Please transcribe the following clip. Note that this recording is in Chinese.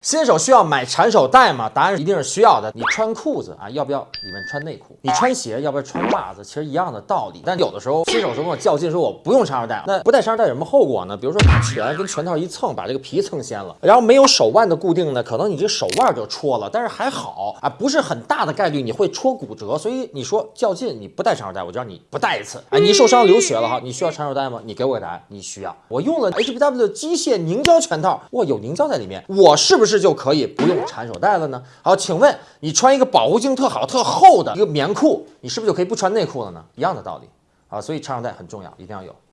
新手需要买缠手带吗？答案一定是需要的。你穿裤子啊，要不要里面穿内裤？你穿鞋要不要穿袜子？其实一样的道理。但有的时候新手说跟我较劲，说我不用缠手带，那不带缠手带有什么后果呢？比如说打拳跟拳套一蹭，把这个皮蹭掀了，然后没有手腕的固定呢，可能你这手腕就戳了。但是还好啊，不是很大的概率你会戳骨折。所以你说较劲你不带缠手带，我就让你不带一次。哎，你受伤流血了哈，你需要缠手带吗？你给我个答案，你需要。我用了 HBW 机械凝胶拳套，哇，有凝胶在里面，我是不是是就可以不用缠手带了呢？好，请问你穿一个保护性特好、特厚的一个棉裤，你是不是就可以不穿内裤了呢？一样的道理啊，所以缠手带很重要，一定要有。